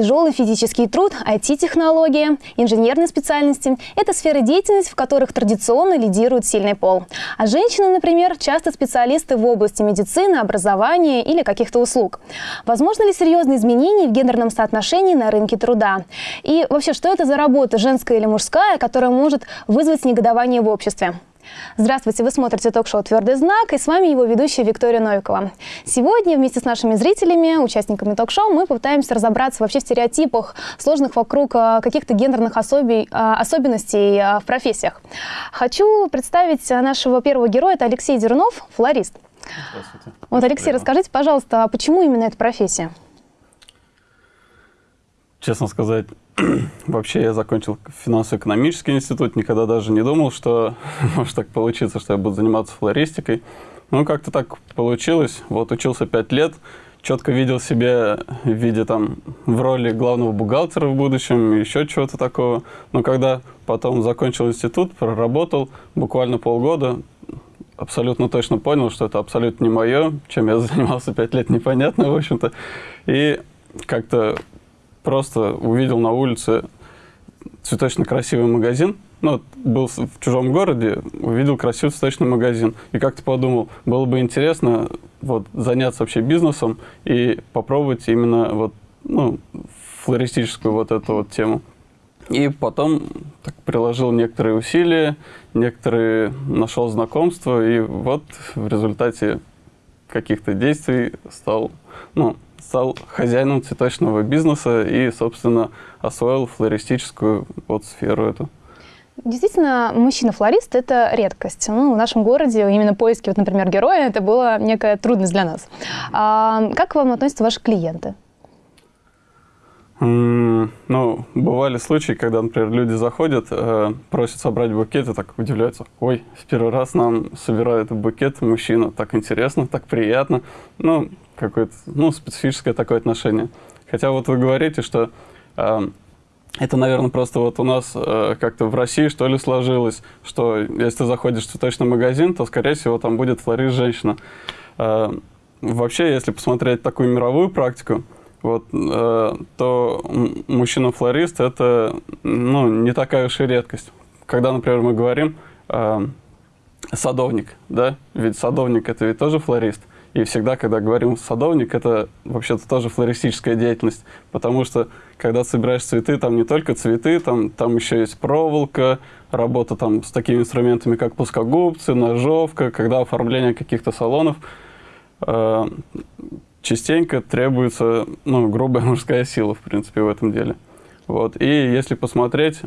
Тяжелый физический труд, IT-технологии, инженерные специальности – это сферы деятельности, в которых традиционно лидирует сильный пол. А женщины, например, часто специалисты в области медицины, образования или каких-то услуг. Возможно ли серьезные изменения в гендерном соотношении на рынке труда? И вообще, что это за работа, женская или мужская, которая может вызвать негодование в обществе? Здравствуйте, вы смотрите ток-шоу «Твердый знак» и с вами его ведущая Виктория Новикова. Сегодня вместе с нашими зрителями, участниками ток-шоу, мы попытаемся разобраться вообще в стереотипах, сложных вокруг а, каких-то гендерных особей, а, особенностей а, в профессиях. Хочу представить нашего первого героя, это Алексей Дернов, флорист. Здравствуйте. Вот, Алексей, расскажите, пожалуйста, почему именно эта профессия? Честно сказать, Вообще я закончил финансово-экономический институт, никогда даже не думал, что может так получиться, что я буду заниматься флористикой. Ну, как-то так получилось. Вот учился пять лет, четко видел себя в виде там в роли главного бухгалтера в будущем, еще чего-то такого. Но когда потом закончил институт, проработал буквально полгода, абсолютно точно понял, что это абсолютно не мое, чем я занимался пять лет, непонятно, в общем-то. И как-то просто увидел на улице цветочно красивый магазин, ну, был в чужом городе, увидел красивый цветочный магазин. И как-то подумал, было бы интересно вот, заняться вообще бизнесом и попробовать именно вот, ну, флористическую вот эту вот тему. И потом так, приложил некоторые усилия, некоторые нашел знакомства, и вот в результате каких-то действий стал, ну, стал хозяином цветочного бизнеса и, собственно, освоил флористическую вот сферу эту. Действительно, мужчина-флорист – это редкость. Ну, в нашем городе именно поиски, вот, например, героя – это была некая трудность для нас. А как к вам относятся ваши клиенты? Ну, бывали случаи, когда, например, люди заходят, э, просят собрать букет и так удивляются. Ой, в первый раз нам собирают букет мужчина. Так интересно, так приятно. Ну, какое-то, ну, специфическое такое отношение. Хотя вот вы говорите, что э, это, наверное, просто вот у нас э, как-то в России, что ли, сложилось, что если ты заходишь в цветочный магазин, то, скорее всего, там будет флорист женщина. Э, вообще, если посмотреть такую мировую практику, вот, э, то мужчина-флорист – это ну, не такая уж и редкость. Когда, например, мы говорим э, садовник, да, ведь садовник – это ведь тоже флорист. И всегда, когда говорим садовник, это вообще-то тоже флористическая деятельность, потому что когда собираешь цветы, там не только цветы, там, там еще есть проволока, работа там с такими инструментами, как плоскогубцы, ножовка, когда оформление каких-то салонов. Частенько требуется ну, грубая мужская сила, в принципе, в этом деле. Вот. И если посмотреть,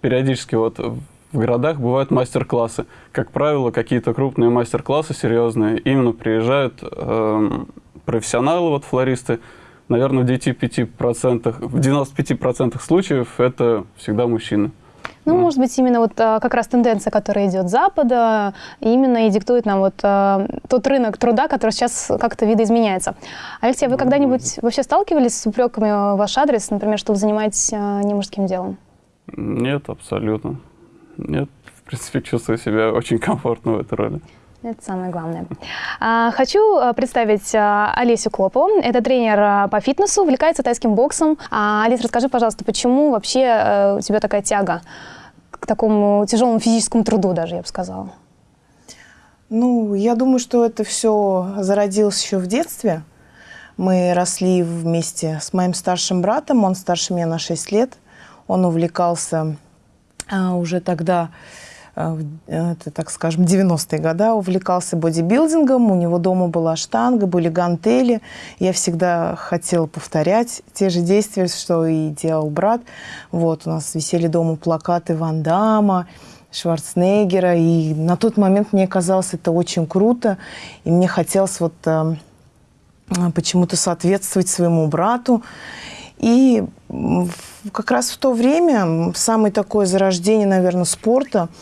периодически вот в городах бывают мастер-классы. Как правило, какие-то крупные мастер-классы серьезные, именно приезжают э, профессионалы, вот флористы. Наверное, в 95%, в 95% случаев это всегда мужчины. Ну, mm. может быть, именно вот а, как раз тенденция, которая идет с Запада, именно и диктует нам вот а, тот рынок труда, который сейчас как-то видоизменяется. Алексей, вы когда-нибудь вообще сталкивались с упреками в ваш адрес, например, что вы занимаетесь а, не мужским делом? Нет, абсолютно. Нет, в принципе, чувствую себя очень комфортно в этой роли. Это самое главное. Хочу представить Олесю Клопову. Это тренер по фитнесу, увлекается тайским боксом. Олесь, расскажи, пожалуйста, почему вообще э, у тебя такая тяга к такому тяжелому физическому труду даже, я бы сказала? Ну, я думаю, что это все зародилось еще в детстве. Мы росли вместе с моим старшим братом, он старше меня на 6 лет. Он увлекался а, уже тогда Э, это, так скажем, 90-е годы, увлекался бодибилдингом, у него дома была штанга, были гантели. Я всегда хотела повторять те же действия, что и делал брат. Вот, у нас висели дома плакаты Ван Дамма, Шварценеггера, и на тот момент мне казалось это очень круто, и мне хотелось вот э, почему-то соответствовать своему брату. И как раз в то время, самое такое зарождение, наверное, спорта –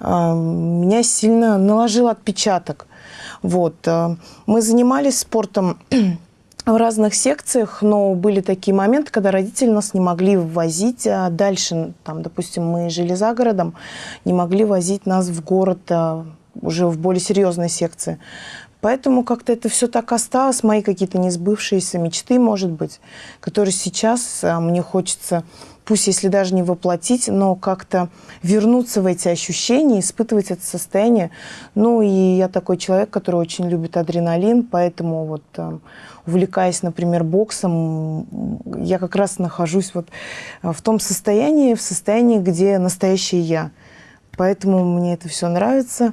меня сильно наложил отпечаток. Вот. А, мы занимались спортом в разных секциях, но были такие моменты, когда родители нас не могли возить а дальше. Там, допустим, мы жили за городом, не могли возить нас в город уже в более серьезной секции. Поэтому как-то это все так осталось, мои какие-то несбывшиеся мечты, может быть, которые сейчас а, мне хочется, пусть если даже не воплотить, но как-то вернуться в эти ощущения, испытывать это состояние. Ну и я такой человек, который очень любит адреналин, поэтому вот а, увлекаясь, например, боксом, я как раз нахожусь вот а, в том состоянии, в состоянии, где настоящий я. Поэтому мне это все нравится.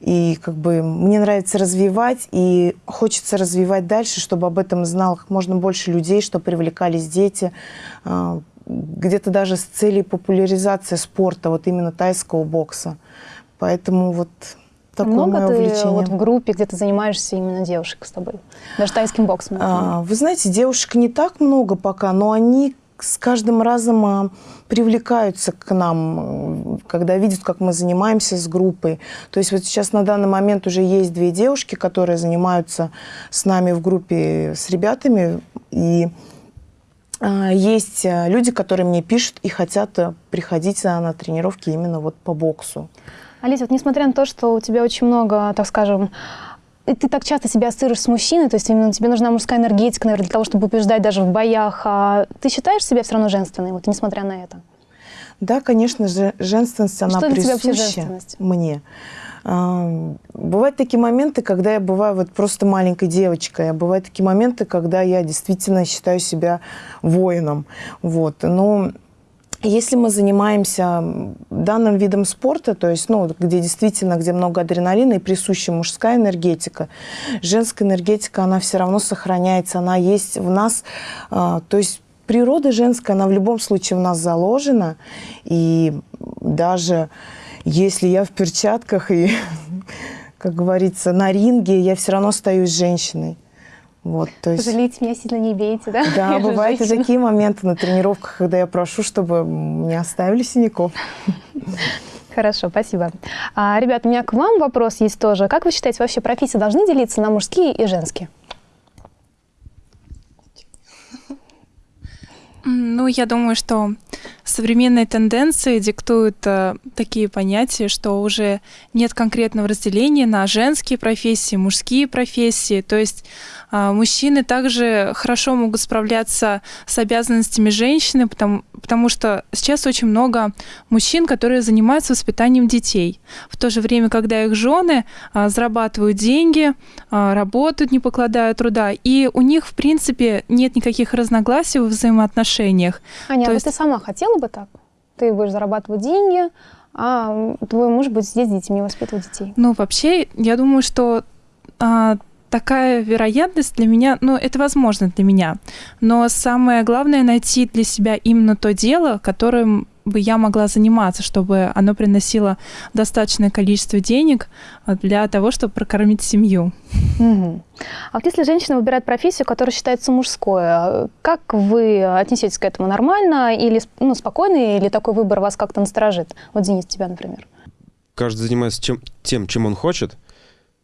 И как бы мне нравится развивать, и хочется развивать дальше, чтобы об этом знал как можно больше людей, чтобы привлекались дети, а, где-то даже с целью популяризации спорта, вот именно тайского бокса. Поэтому вот такое Много мое ты увлечение. вот в группе, где ты занимаешься именно девушек с тобой? Даже тайским боксом. А, вы знаете, девушек не так много пока, но они с каждым разом а, привлекаются к нам, когда видят, как мы занимаемся с группой. То есть вот сейчас на данный момент уже есть две девушки, которые занимаются с нами в группе с ребятами. И есть а, люди, которые мне пишут и хотят а, приходить а, на тренировки именно вот по боксу. Алиса, вот несмотря на то, что у тебя очень много, так скажем, и ты так часто себя ассоциируешь с мужчиной, то есть именно тебе нужна мужская энергетика, наверное, для того, чтобы побеждать даже в боях. А ты считаешь себя все равно женственной, вот несмотря на это? Да, конечно же, женственность, она Что присуща женственность? мне. Бывают такие моменты, когда я бываю вот просто маленькой девочкой, а бывают такие моменты, когда я действительно считаю себя воином. Вот. Но если мы занимаемся данным видом спорта, то есть, ну, где действительно, где много адреналина и присуща мужская энергетика, женская энергетика, она все равно сохраняется, она есть в нас. А, То есть природа женская, она в любом случае в нас заложена. И даже если я в перчатках и, как говорится, на ринге, я все равно остаюсь женщиной. Вот, то есть... Пожалейте меня, сильно не бейте, да? Да, Я бывают и такие моменты на тренировках, когда я прошу, чтобы не оставили синяков. Хорошо, спасибо. А, ребят, у меня к вам вопрос есть тоже. Как вы считаете, вообще профессии должны делиться на мужские и женские? Ну, я думаю, что современные тенденции диктуют э, такие понятия, что уже нет конкретного разделения на женские профессии, мужские профессии. То есть а, мужчины также хорошо могут справляться с обязанностями женщины, потому, потому что сейчас очень много мужчин, которые занимаются воспитанием детей. В то же время, когда их жены а, зарабатывают деньги, а, работают, не покладая труда, и у них, в принципе, нет никаких разногласий в взаимоотношениях. Аня, То а есть- вот ты сама хотела бы так? Ты будешь зарабатывать деньги, а твой муж будет сидеть с детьми, воспитывать детей. Ну, вообще, я думаю, что а, такая вероятность для меня, ну, это возможно для меня. Но самое главное найти для себя именно то дело, которым бы я могла заниматься, чтобы оно приносило достаточное количество денег а, для того, чтобы прокормить семью. Мгм. А вот если женщина выбирает профессию, которая считается мужской, а как вы отнесетесь к этому? Нормально или ну, спокойно, или такой выбор вас как-то насторожит? Вот, Денис, тебя, например. каждый занимается чем, тем, чем он хочет.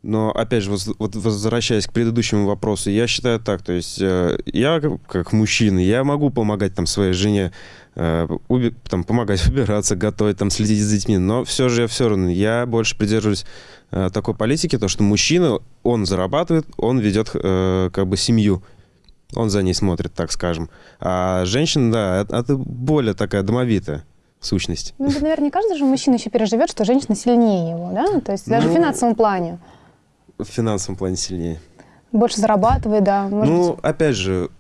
Но, опять же, вот возвращаясь к предыдущему вопросу, я считаю так, то есть э, я как, мужчина, я могу помогать там своей жене, э, уби- там, помогать убираться, готовить, там, следить за детьми, но все же я все равно, я больше придерживаюсь э, такой политики, то, что мужчина, он зарабатывает, он ведет э, как бы семью, он за ней смотрит, так скажем. А женщина, да, это, это более такая домовитая сущность. Ну, наверное, не каждый же мужчина еще переживет, что женщина сильнее его, да? То есть даже в Ну, финансовом плане. В финансовом плане сильнее. Больше зарабатывает, да. Может ну, быть. опять же,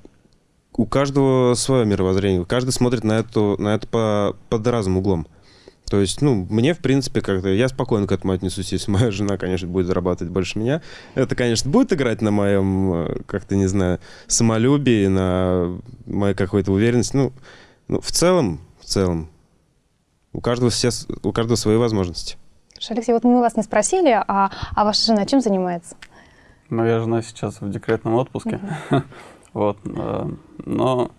у каждого свое мировоззрение. Каждый смотрит на, эту, на это по, под разным углом. То есть, ну, мне, в принципе, как-то... Я спокойно к этому отнесусь, если моя жена, конечно, будет зарабатывать больше меня. Это, конечно, будет играть на моем, э, как-то, не знаю, самолюбии, на моей какой-то уверенности. Ну, ну, в целом, в целом, у каждого, все, у каждого свои возможности. Алексей, вот мы вас не спросили, а, а ваша жена чем занимается? Моя жена сейчас в декретном отпуске. Вот. э, Но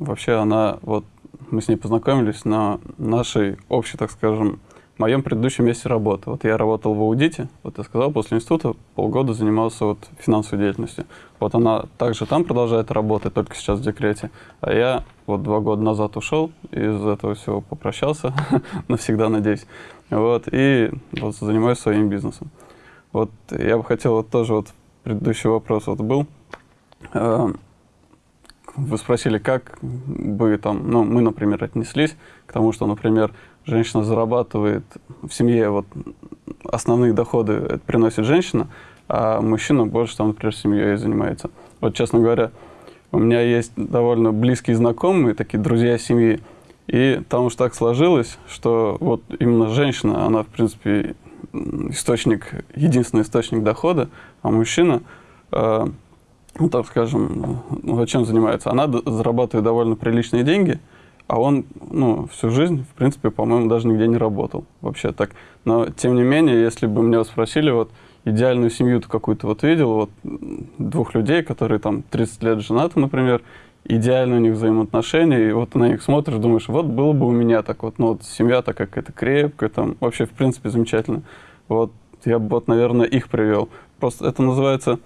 вообще она, вот мы с ней познакомились на нашей общей, так скажем, моем предыдущем месте работы. Вот я работал в аудите, вот я сказал, после института полгода занимался вот финансовой деятельностью. Вот она также там продолжает работать, только сейчас в декрете. А я вот два года назад ушел, из этого всего попрощался, навсегда, надеюсь. Вот, и вот занимаюсь своим бизнесом. Вот я бы хотел вот тоже вот предыдущий вопрос вот был. Э, вы спросили, как бы там, ну, мы, например, отнеслись к тому, что, например, женщина зарабатывает в семье, вот основные доходы приносит женщина, а мужчина больше там, например, семьей занимается. Вот, честно говоря, у меня есть довольно близкие знакомые, такие друзья семьи, и там уж так сложилось, что вот именно женщина, она, в принципе, источник, единственный источник дохода, а мужчина, э, ну, так скажем, ну, чем занимается? Она зарабатывает довольно приличные деньги, а он, ну, всю жизнь, в принципе, по-моему, даже нигде не работал вообще так. Но, тем не менее, если бы меня спросили, вот, идеальную семью-то какую-то вот видел, вот, двух людей, которые там 30 лет женаты, например, идеально у них взаимоотношения, и вот на них смотришь, думаешь, вот было бы у меня так вот, ну вот семья такая какая-то крепкая, там вообще в принципе замечательно. Вот я бы вот, наверное, их привел. Просто это называется,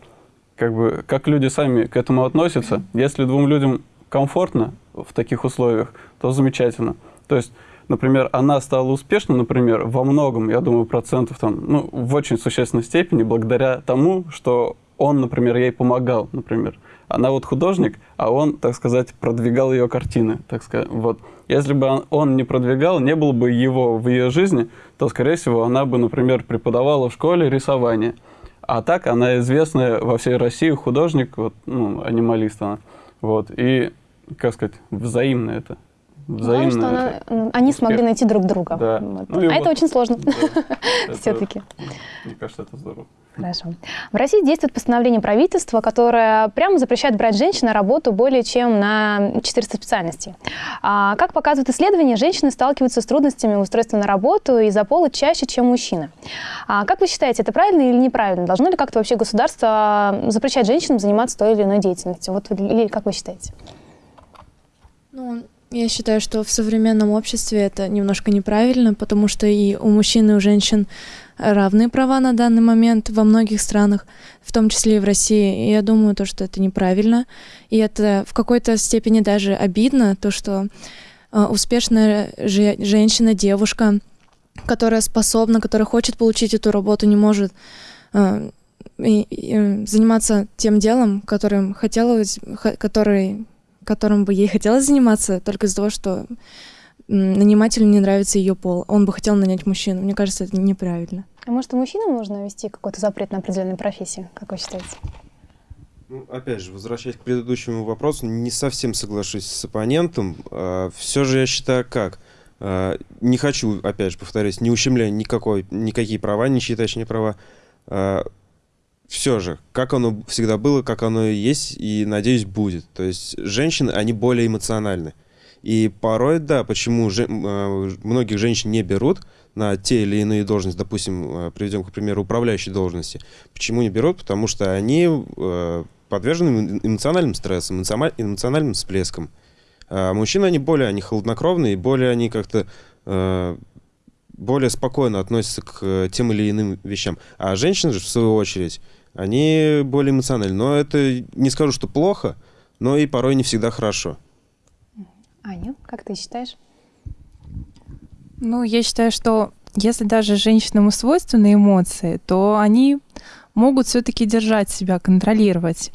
как бы, как люди сами к этому относятся. Если двум людям комфортно в таких условиях, то замечательно. То есть, например, она стала успешна, например, во многом, я думаю, процентов там, ну, в очень существенной степени, благодаря тому, что он, например, ей помогал, например. Она вот художник, а он, так сказать, продвигал ее картины, так сказать. Вот. Если бы он, не продвигал, не было бы его в ее жизни, то, скорее всего, она бы, например, преподавала в школе рисование. А так она известная во всей России художник, вот, ну, анималист она. Вот. И, как сказать, взаимно это. Взаимно Главное, что она, ну, они смогли найти друг друга. Да. Вот. Ну, а вот, это очень сложно. Да, Все-таки. Мне кажется, это здорово. Хорошо. В России действует постановление правительства, которое прямо запрещает брать женщин на работу более чем на 400 специальностей. А, как показывают исследования, женщины сталкиваются с трудностями устройства на работу из-за пола чаще, чем мужчины. А, как вы считаете, это правильно или неправильно? Должно ли как-то вообще государство запрещать женщинам заниматься той или иной деятельностью? Вот, или как вы считаете? Ну, я считаю, что в современном обществе это немножко неправильно, потому что и у мужчин, и у женщин равные права на данный момент во многих странах, в том числе и в России. И я думаю, то, что это неправильно. И это в какой-то степени даже обидно, то, что э, успешная же, женщина, девушка, которая способна, которая хочет получить эту работу, не может э, и, и заниматься тем делом, которым хотела, который, которым бы ей хотелось заниматься, только из-за того, что нанимателю не нравится ее пол, он бы хотел нанять мужчину. Мне кажется, это неправильно. А может, и мужчинам нужно ввести какой-то запрет на определенные профессии, как вы считаете? Ну, опять же, возвращаясь к предыдущему вопросу, не совсем соглашусь с оппонентом. А, все же я считаю как. А, не хочу, опять же, повторюсь, не ущемляя никакой, никакие права, ничьи точнее права. А, все же, как оно всегда было, как оно и есть, и, надеюсь, будет. То есть женщины, они более эмоциональны. И порой, да, почему же, э, многих женщин не берут на те или иные должности, допустим, э, приведем, к примеру, управляющие должности. Почему не берут? Потому что они э, подвержены эмоциональным стрессам, эмоциональным всплескам. А мужчины, они более они холоднокровные, более они как-то э, более спокойно относятся к тем или иным вещам. А женщины же, в свою очередь, они более эмоциональны. Но это не скажу, что плохо, но и порой не всегда хорошо. Аня, как ты считаешь? Ну, я считаю, что если даже женщинам свойственны эмоции, то они могут все-таки держать себя, контролировать.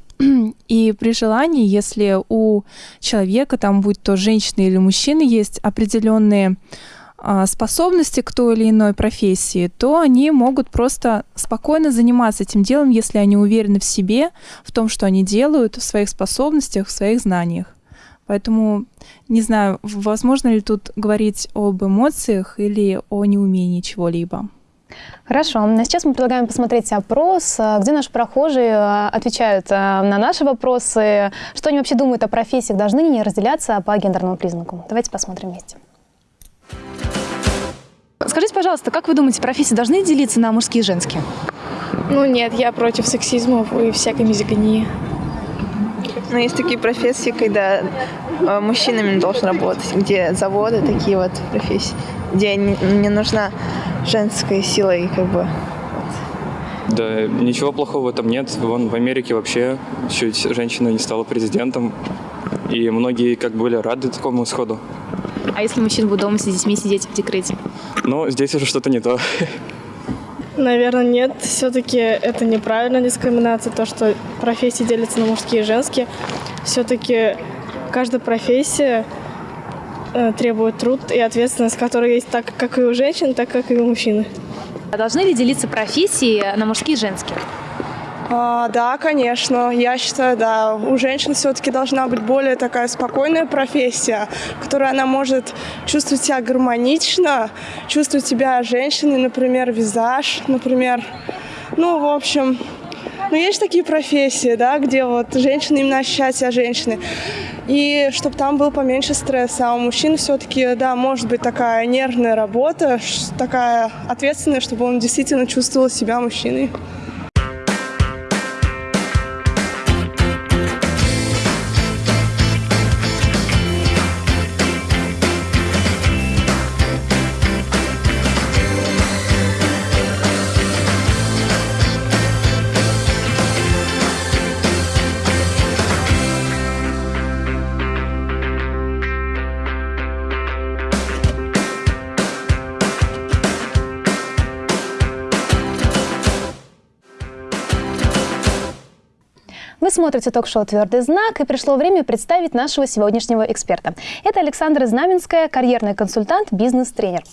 И при желании, если у человека, там будь то женщина или мужчина, есть определенные способности к той или иной профессии, то они могут просто спокойно заниматься этим делом, если они уверены в себе, в том, что они делают, в своих способностях, в своих знаниях. Поэтому не знаю, возможно ли тут говорить об эмоциях или о неумении чего-либо. Хорошо. А сейчас мы предлагаем посмотреть опрос, э, где наши прохожие э, отвечают на наши вопросы, что они вообще думают о профессиях, должны ли они разделяться по гендерному признаку. Давайте посмотрим вместе. Скажите, пожалуйста, как вы думаете, профессии должны делиться на мужские и женские? Ну нет, я против сексизма и всякой мизогонии. Но есть такие профессии, когда э, мужчинами не должен работать, где заводы, такие вот профессии, где не, не нужна женская сила и как бы да, ничего плохого в этом нет. Вон в Америке вообще чуть женщина не стала президентом, и многие как были рады такому исходу. А если мужчина будет дома с детьми сидеть в декрете? Ну, здесь уже что-то не то. Наверное, нет. Все-таки это неправильная дискриминация, то, что профессии делятся на мужские и женские. Все-таки каждая профессия э, требует труд и ответственность, которая есть так, как и у женщин, так как и у мужчин. А должны ли делиться профессии на мужские и женские? А, да, конечно. Я считаю, да, у женщин все-таки должна быть более такая спокойная профессия, в которой она может чувствовать себя гармонично, чувствовать себя женщиной, например, визаж, например. Ну, в общем, ну, есть такие профессии, да, где вот женщина именно ощущает себя женщиной. И чтобы там был поменьше стресса. А у мужчин все-таки, да, может быть такая нервная работа, такая ответственная, чтобы он действительно чувствовал себя мужчиной. Смотрите ток-шоу «Твердый знак» и пришло время представить нашего сегодняшнего эксперта. Это Александра Знаменская, карьерный консультант, бизнес-тренер.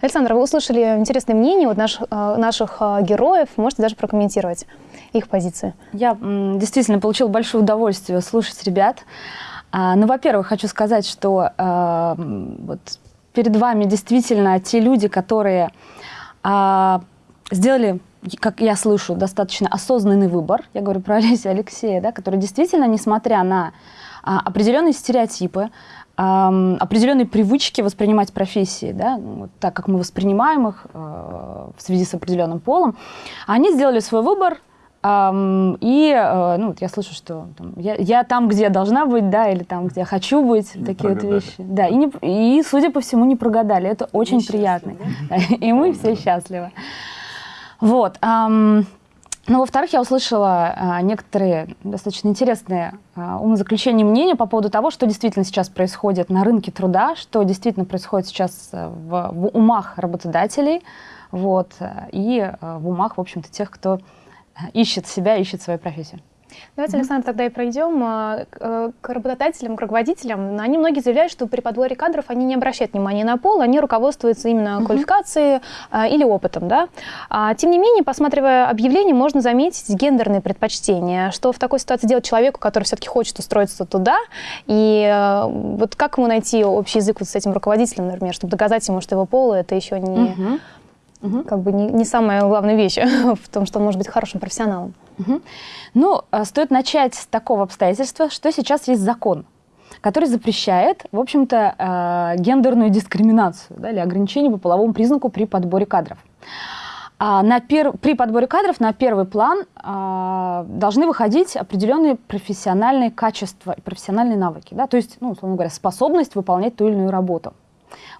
Александра, вы услышали интересные мнения от наш, э, наших э, героев, можете даже прокомментировать их позиции. Я действительно получил большое удовольствие слушать ребят. А, ну, во-первых, хочу сказать, что э, вот перед вами действительно те люди, которые а, сделали как я слышу, достаточно осознанный выбор, я говорю про Олеся Алексея, да, который действительно, несмотря на а, определенные стереотипы, а, определенные привычки воспринимать профессии, да, вот так как мы воспринимаем их а, в связи с определенным полом, они сделали свой выбор, Um, и uh, ну, я слышу, что там, я, я там, где я должна быть, да, или там, где я хочу быть, не такие прогадали. вот вещи. Да, и, не, и, судя по всему, не прогадали. Это очень приятно. Да? И мы все счастливы. Вот. Эм, ну, во-вторых, я услышала э, некоторые достаточно интересные э, умозаключения мнения по поводу того, что действительно сейчас происходит на рынке труда, что действительно происходит сейчас в, в умах работодателей, вот, и э, в умах, в общем-то, тех, кто ищет себя, ищет свою профессию. Давайте, Александр, тогда и пройдем а, э, к работодателям, к руководителям. Они многие заявляют, что при подборе кадров они не обращают внимания на пол, они руководствуются именно квалификацией а, или опытом. Да? А, тем не менее, посматривая объявление, можно заметить гендерные предпочтения. Что в такой ситуации делать человеку, который все-таки хочет устроиться туда? И э, вот как ему найти общий язык вот с этим руководителем, например, чтобы доказать ему, что его пол это еще не... Uh-huh. Угу. Как бы не, не самая главная вещь в том, что он может быть хорошим профессионалом. Угу. Ну, э, стоит начать с такого обстоятельства, что сейчас есть закон, который запрещает, в общем-то, э, гендерную дискриминацию да, или ограничение по половому признаку при подборе кадров. А на пер... При подборе кадров на первый план а, должны выходить определенные профессиональные качества и профессиональные навыки. Да? То есть, ну, условно говоря, способность выполнять ту или иную работу.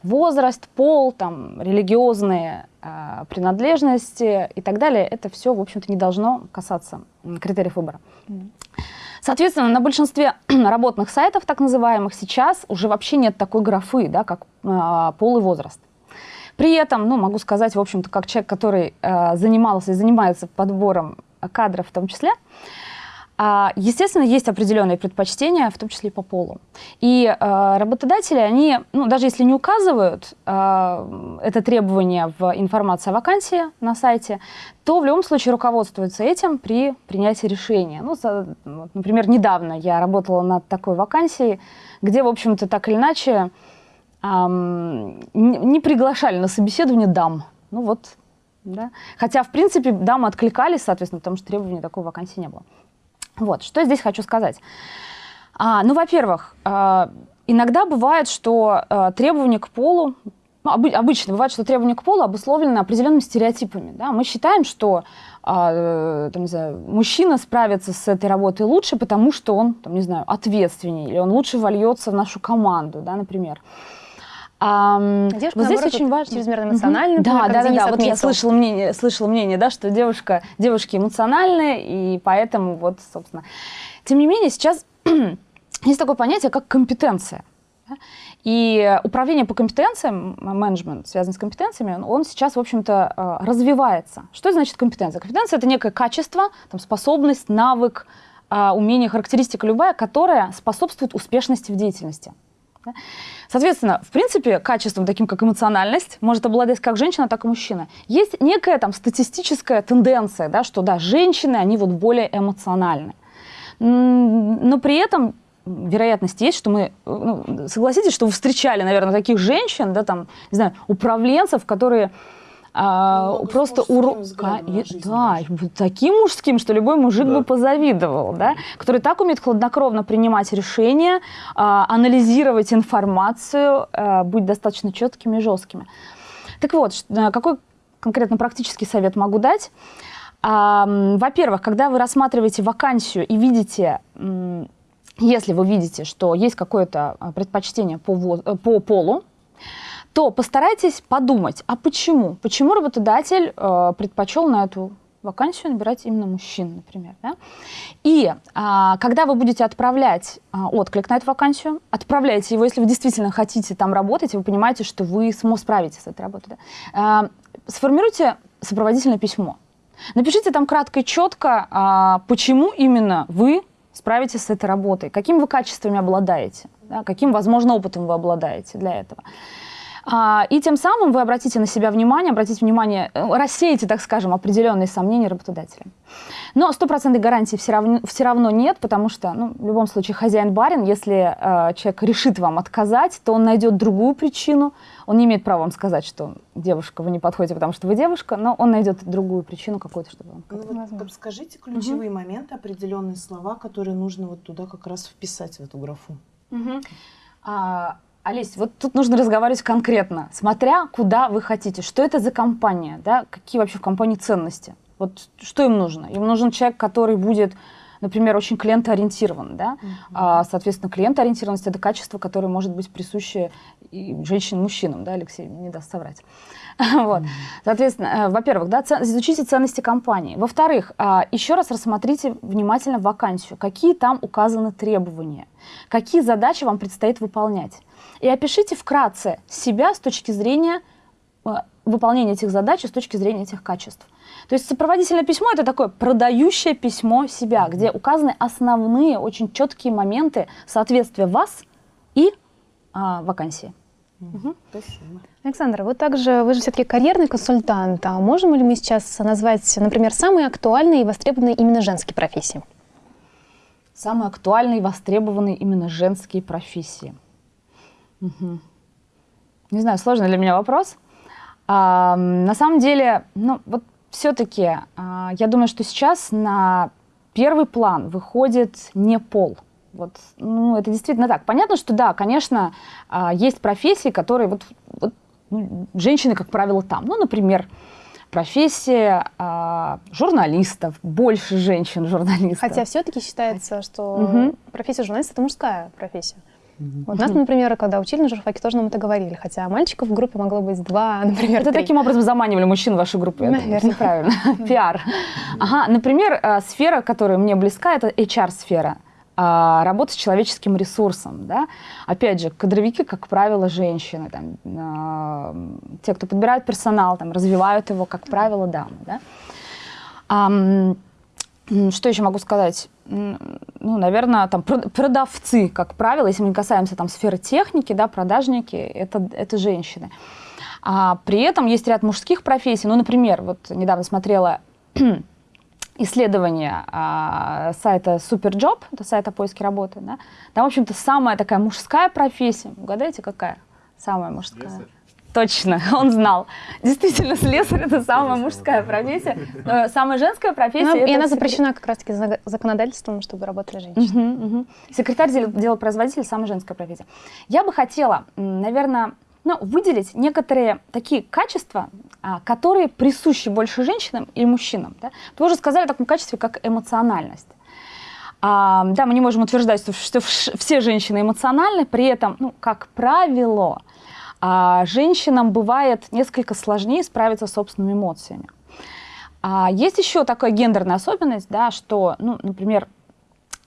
Возраст, пол, там, религиозные э, принадлежности и так далее, это все, в общем-то, не должно касаться критериев выбора. Соответственно, на большинстве работных сайтов, так называемых, сейчас уже вообще нет такой графы, да, как э, пол и возраст. При этом, ну, могу сказать, в общем-то, как человек, который э, занимался и занимается подбором кадров в том числе, а, естественно, есть определенные предпочтения, в том числе по полу. И э, работодатели, они, ну, даже если не указывают э, это требование в информации о вакансии на сайте, то в любом случае руководствуются этим при принятии решения. Ну, например, недавно я работала над такой вакансией, где, в общем-то, так или иначе не приглашали на собеседование дам. Ну вот, да. Хотя, в принципе, дамы откликались, соответственно, потому что требований такой вакансии не было. Вот, что здесь хочу сказать. А, ну, во-первых, а, иногда бывает, что а, требования к полу, ну, обы обычно бывает, что требования к полу обусловлены определенными стереотипами. Да? Мы считаем, что а, там, не знаю, мужчина справится с этой работой лучше, потому что он, там, не знаю, ответственнее, или он лучше вольется в нашу команду, да, например. А, девушка, вот здесь очень важно. Чрезмерно эмоциональная. Да, да, да, да. Вот я слышала мнение, слышала мнение, да, что девушка, девушки эмоциональные, и поэтому вот, собственно. Тем не менее, сейчас есть такое понятие, как компетенция. Да? И управление по компетенциям, менеджмент, связанный с компетенциями, он, сейчас, в общем-то, э, развивается. Что значит компетенция? Компетенция — это некое качество, там, способность, навык, э, умение, характеристика любая, которая способствует успешности в деятельности. Да? Соответственно, в принципе, качеством таким, как эмоциональность, может обладать как женщина, так и мужчина. Есть некая там статистическая тенденция, да, что да, женщины, они вот более эмоциональны. Но при этом вероятность есть, что мы, ну, согласитесь, что вы встречали, наверное, таких женщин, да, там, не знаю, управленцев, которые а, ну, просто урок, да, таким мужским, что любой мужик да. бы позавидовал, да, который так умеет хладнокровно принимать решения, а, анализировать информацию, а, быть достаточно четкими и жесткими. Так вот, какой конкретно практический совет могу дать? А, Во-первых, когда вы рассматриваете вакансию и видите, если вы видите, что есть какое-то предпочтение по, по полу, то постарайтесь подумать, а почему? Почему работодатель э, предпочел на эту вакансию набирать именно мужчин, например. Да? И а, когда вы будете отправлять а, отклик на эту вакансию, отправляйте его, если вы действительно хотите там работать, и вы понимаете, что вы справитесь с этой работой. Да? А, сформируйте сопроводительное письмо. Напишите там кратко и четко, а, почему именно вы справитесь с этой работой, какими вы качествами обладаете, да? каким, возможно, опытом вы обладаете для этого. А, и тем самым вы обратите на себя внимание, обратите внимание, э, рассеете, так скажем, определенные сомнения работодателя. Но стопроцентной гарантии все равно, все равно нет, потому что, ну, в любом случае, хозяин-барин, если э, человек решит вам отказать, то он найдет другую причину. Он не имеет права вам сказать, что девушка, вы не подходите, потому что вы девушка, но он найдет другую причину какую-то, чтобы вам ну, вот Подскажите ключевые угу. моменты, определенные слова, которые нужно вот туда как раз вписать в эту графу. Угу. А, Олесь, вот тут нужно разговаривать конкретно, смотря куда вы хотите, что это за компания, да, какие вообще в компании ценности. Вот что им нужно? Им нужен человек, который будет, например, очень клиентоориентирован, да, uh-huh. а, соответственно, клиентоориентированность это качество, которое может быть присуще и женщинам, мужчинам, да, Алексей не даст соврать. вот. Соответственно, э, во-первых, да, изучите ценности компании. Во-вторых, а, еще раз рассмотрите внимательно вакансию, какие там указаны требования, какие задачи вам предстоит выполнять и опишите вкратце себя с точки зрения э, выполнения этих задач и с точки зрения этих качеств. То есть сопроводительное письмо – это такое продающее письмо себя, где указаны основные, очень четкие моменты соответствия вас и а, вакансии. Угу. Спасибо. Александра, вы также, вы же все-таки карьерный консультант. А можем ли мы сейчас назвать, например, самые актуальные и востребованные именно женские профессии? Самые актуальные и востребованные именно женские профессии – Угу. Не знаю, сложный для меня вопрос. А, на самом деле, ну вот все-таки а, я думаю, что сейчас на первый план выходит не пол. Вот, ну, это действительно так. Понятно, что да, конечно, а, есть профессии, которые вот, вот ну, женщины, как правило, там. Ну, например, профессия а, журналистов, больше женщин-журналистов. Хотя все-таки считается, что угу. профессия журналиста это мужская профессия. Вот нас, например, когда учили на журфаке, тоже нам это говорили. Хотя мальчиков в группе могло быть два, например, Это таким образом заманивали мужчин в вашу группу. Наверное. Правильно. Пиар. Ага, например, э, сфера, которая мне близка, это HR-сфера а, работа с человеческим ресурсом. Да? Опять же, кадровики, как правило, женщины. Там, а, те, кто подбирают персонал, там, развивают его, как правило, дамы. Да? А, что еще могу сказать? ну, наверное, там продавцы, как правило, если мы не касаемся там сферы техники, да, продажники, это, это женщины. А при этом есть ряд мужских профессий. Ну, например, вот недавно смотрела исследование а, сайта Superjob, это сайт о поиске работы, да? Там, в общем-то, самая такая мужская профессия. Угадайте, какая? Самая мужская. Слесарь. Точно, он знал. Действительно, слесарь – это самая мужская профессия. Но самая женская профессия… Ну, и она запрещена как раз-таки законодательством, чтобы работали женщины. Угу, угу. Секретарь делопроизводителя – самая женская профессия. Я бы хотела, наверное, ну, выделить некоторые такие качества, а, которые присущи больше женщинам и мужчинам. Да? Вы уже сказали о таком качестве, как эмоциональность. А, да, мы не можем утверждать, что, что все женщины эмоциональны, при этом, ну, как правило, а женщинам бывает несколько сложнее справиться с собственными эмоциями. А есть еще такая гендерная особенность, да, что, ну, например,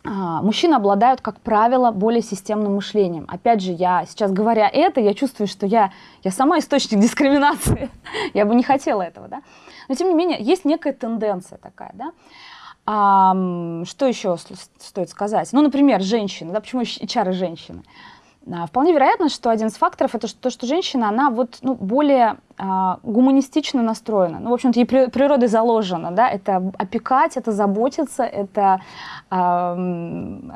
а, мужчины обладают, как правило, более системным мышлением. Опять же, я сейчас говоря это, я чувствую, что я, я сама источник дискриминации. я бы не хотела этого, да. Но, тем не менее, есть некая тенденция такая, да. А, что еще стоит сказать? Ну, например, женщины, да, почему HR и женщины? А, вполне вероятно, что один из факторов это то, что женщина, она вот, ну, более а, гуманистично настроена. Ну, в общем-то, ей при, природой заложено, да, это опекать, это заботиться, это а,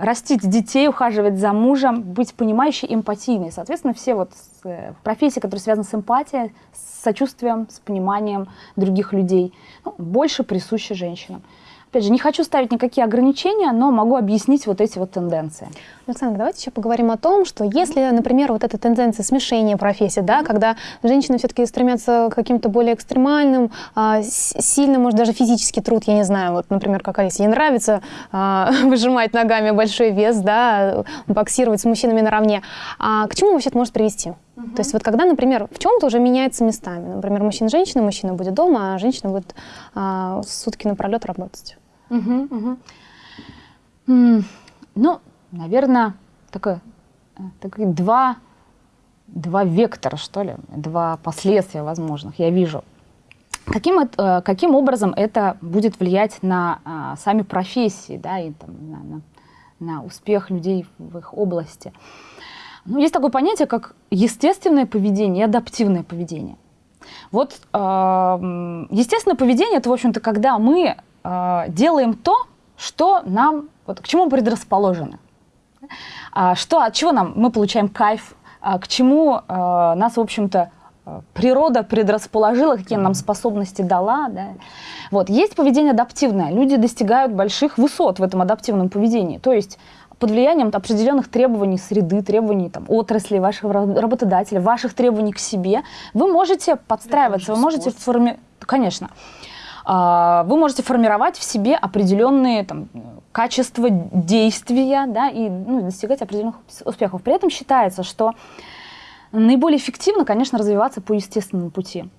растить детей, ухаживать за мужем, быть понимающей, эмпатийной. Соответственно, все вот э, профессии, которые связаны с эмпатией, с сочувствием, с пониманием других людей, ну, больше присущи женщинам. Опять же, не хочу ставить никакие ограничения, но могу объяснить вот эти вот тенденции. Александр, давайте еще поговорим о том, что если, например, вот эта тенденция смешения профессий, да, когда женщины все-таки стремятся к каким-то более экстремальным, а, сильным, может, даже физический труд, я не знаю, вот, например, как Алисе, ей нравится а, выжимать ногами большой вес, да, боксировать с мужчинами наравне, а к чему вообще это может привести? Угу. То есть вот когда, например, в чем-то уже меняется местами. Например, мужчина-женщина, мужчина будет дома, а женщина будет а, сутки напролет работать. Угу, угу. Ну, наверное, такое, э, такое два, два вектора, что ли, два последствия возможных я вижу. Каким, э, каким образом это будет влиять на а, сами профессии, да, и там, на, на, на успех людей в их области? Ну, есть такое понятие, как естественное поведение и адаптивное поведение. Вот э, естественное поведение – это, в общем-то, когда мы э, делаем то, что нам, вот, к чему мы предрасположены. А, что, от чего нам мы получаем кайф, а, к чему а, нас, в общем-то, природа предрасположила, какие нам способности дала. Да. Вот. Есть поведение адаптивное. Люди достигают больших высот в этом адаптивном поведении. То есть под влиянием определенных требований среды, требований там, отрасли, вашего работодателя, ваших требований к себе, вы можете подстраиваться, вы можете формировать... Конечно. А, вы можете формировать в себе определенные там, качества действия да, и ну, достигать определенных успехов. При этом считается, что наиболее эффективно, конечно, развиваться по естественному пути.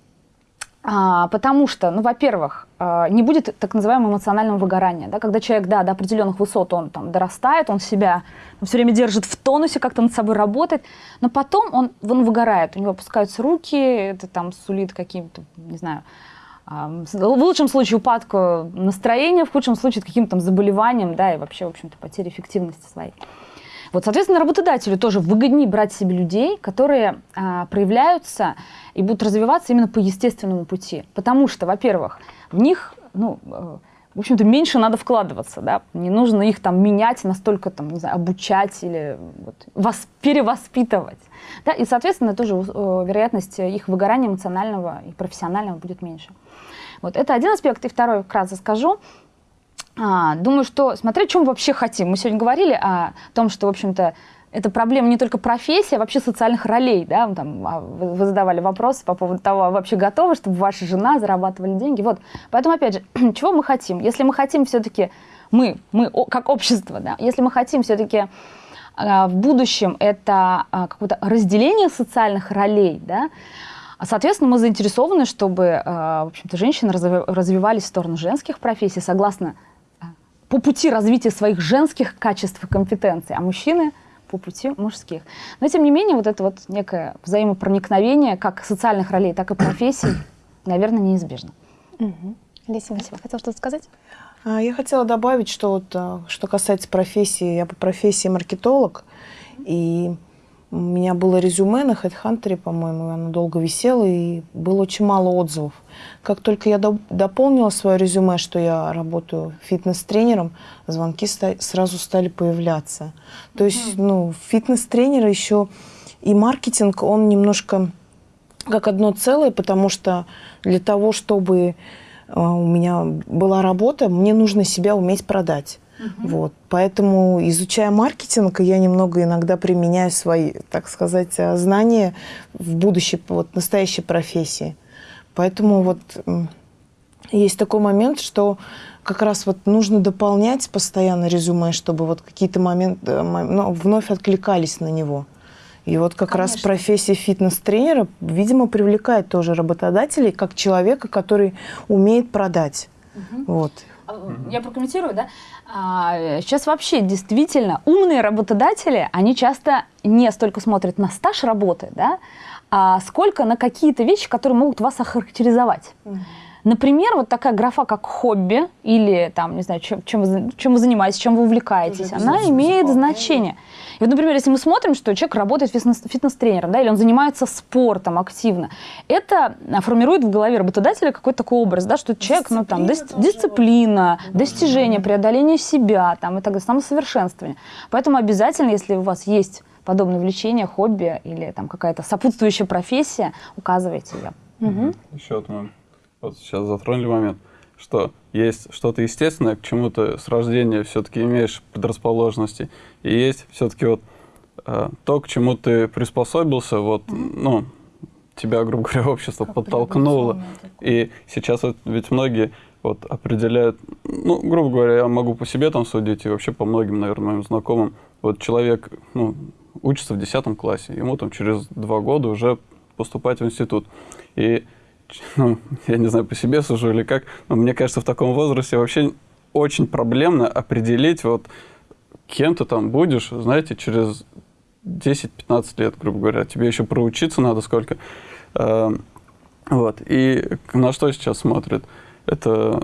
А, потому что, ну, во-первых, а, не будет так называемого эмоционального выгорания. Да? Когда человек да, до определенных высот он там, дорастает, он себя он все время держит в тонусе, как-то над собой работает, но потом он, он выгорает, у него опускаются руки, это там сулит каким-то, не знаю, в лучшем случае упадку настроения, в худшем случае каким-то заболеванием, да, и вообще, в общем-то, потерей эффективности своей. Вот, соответственно, работодателю тоже выгоднее брать себе людей, которые а, проявляются и будут развиваться именно по естественному пути. Потому что, во-первых, в них, ну, э, в общем-то, меньше надо вкладываться, да, не нужно их там менять, настолько там, не знаю, обучать или вот, вас, перевоспитывать. Да, и, соответственно, тоже э, вероятность их выгорания эмоционального и профессионального будет меньше. Вот это один аспект. И второй вкратце скажу. А, думаю, что смотреть, чем вообще хотим. Мы сегодня говорили о том, что, в общем-то, это проблема не только профессии, а вообще социальных ролей. Да? Там, а, вы задавали вопрос по поводу того, а вообще готовы, чтобы ваша жена зарабатывали деньги. Вот. Поэтому, опять же, чего мы хотим? Если мы хотим все-таки, мы, мы как общество, да, если мы хотим все-таки а, в будущем это какое-то разделение социальных ролей, да, а, соответственно, мы заинтересованы, чтобы в общем-то, женщины развивались в сторону женских профессий согласно по пути развития своих женских качеств и компетенций, а мужчины по пути мужских. Но, тем не менее, вот это вот некое взаимопроникновение как социальных ролей, так и профессий, наверное, неизбежно. Угу. Леся Васильева, хотела что-то сказать? А, я хотела добавить, что вот, а, что касается профессии, я по профессии маркетолог, и у меня было резюме на HeadHunter, по-моему, оно долго висело, и было очень мало отзывов. Как только я дополнила свое резюме, что я работаю фитнес-тренером, звонки сразу стали появляться. То есть, ну, фитнес-тренер еще и маркетинг, он немножко как одно целое, потому что для того, чтобы э, у меня была работа, мне нужно себя уметь продать. Угу. Вот. Поэтому, изучая маркетинг, я немного иногда применяю свои, так сказать, э, знания в будущей, вот, настоящей профессии. Поэтому вот есть такой момент, что как раз вот нужно дополнять постоянно резюме, чтобы вот какие-то моменты э, ну, вновь откликались на него. И вот как Конечно. раз профессия фитнес-тренера, видимо, привлекает тоже работодателей как человека, который умеет продать. Угу. Вот. Я прокомментирую, да? А, сейчас вообще действительно умные работодатели, они часто не столько смотрят на стаж работы, да, а сколько на какие-то вещи, которые могут вас охарактеризовать. Например, вот такая графа, как хобби, или там, не знаю, чем, чем, вы, чем вы занимаетесь, чем вы увлекаетесь, она имеет значение. И вот, например, если мы смотрим, что человек работает фитнес-тренером, да, или он занимается спортом активно, это формирует в голове работодателя какой-то такой образ, да, что человек, ну там, дис дисциплина, достижение, преодоление себя, там, и так далее, самосовершенствование. Поэтому обязательно, если у вас есть подобное увлечение, хобби или там какая-то сопутствующая профессия, указывайте ее. Угу. Еще вот мы вот сейчас затронули момент, что есть что-то естественное, к чему ты с рождения все-таки имеешь предрасположенности, и есть все-таки вот э, то, к чему ты приспособился, вот, ну, тебя, грубо говоря, общество как подтолкнуло. И сейчас вот, ведь многие вот определяют, ну, грубо говоря, я могу по себе там судить, и вообще по многим, наверное, моим знакомым. Вот человек, ну, учится в 10 классе, ему там через два года уже поступать в институт. И ну, я не знаю, по себе сужу или как, но мне кажется, в таком возрасте вообще очень проблемно определить, вот, кем ты там будешь, знаете, через 10-15 лет, грубо говоря. Тебе еще проучиться надо сколько. Э, вот. И на что сейчас смотрят? Это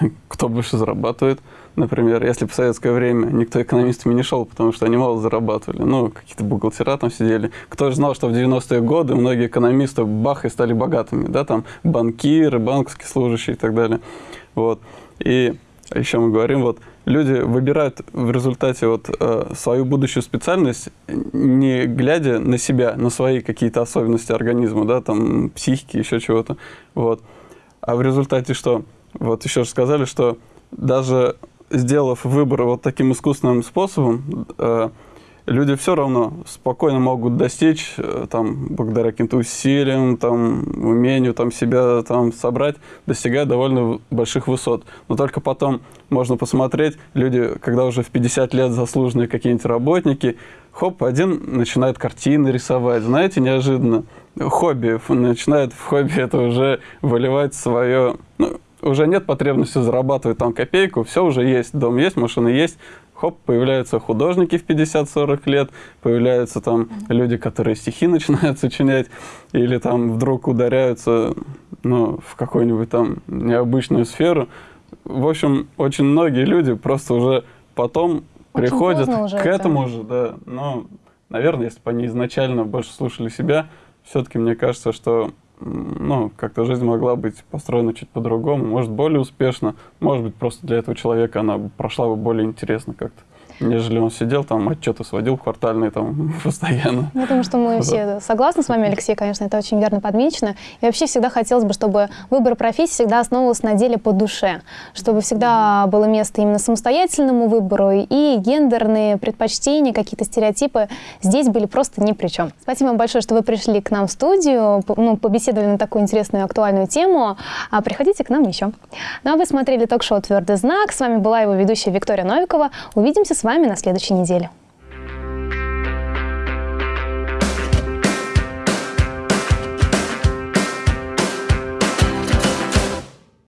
кто больше зарабатывает, Например, если в советское время никто экономистами не шел, потому что они мало зарабатывали. Ну, какие-то бухгалтера там сидели. Кто же знал, что в 90-е годы многие экономисты бах и стали богатыми, да, там банкиры, банковские служащие и так далее. Вот. И еще мы говорим, вот, люди выбирают в результате вот э, свою будущую специальность, не глядя на себя, на свои какие-то особенности организма, да, там, психики, еще чего-то, вот. А в результате что? Вот еще же сказали, что даже сделав выбор вот таким искусственным способом, э, люди все равно спокойно могут достичь, э, там, благодаря каким-то усилиям, там, умению там, себя там, собрать, достигая довольно больших высот. Но только потом можно посмотреть, люди, когда уже в 50 лет заслуженные какие-нибудь работники, хоп, один начинает картины рисовать, знаете, неожиданно. Хобби, начинает в хобби это уже выливать свое... Ну, уже нет потребности зарабатывать там копейку, все уже есть, дом есть, машина есть, хоп, появляются художники в 50-40 лет, появляются там люди, которые стихи начинают сочинять, или там вдруг ударяются ну, в какую-нибудь там необычную сферу. В общем, очень многие люди просто уже потом очень приходят уже к этому это. же, да. Но, наверное, если бы они изначально больше слушали себя, все-таки мне кажется, что ну, как-то жизнь могла быть построена чуть по-другому, может, более успешно, может быть, просто для этого человека она прошла бы более интересно как-то нежели он сидел там, отчеты сводил квартальные там постоянно. Я думаю, что мы все согласны с вами, Алексей, конечно, это очень верно подмечено. И вообще всегда хотелось бы, чтобы выбор профессии всегда основывался на деле по душе, чтобы всегда было место именно самостоятельному выбору, и гендерные предпочтения, какие-то стереотипы здесь были просто ни при чем. Спасибо вам большое, что вы пришли к нам в студию, ну, побеседовали на такую интересную актуальную тему. А приходите к нам еще. Ну а вы смотрели ток-шоу «Твердый знак». С вами была его ведущая Виктория Новикова. Увидимся с вами вами на следующей неделе.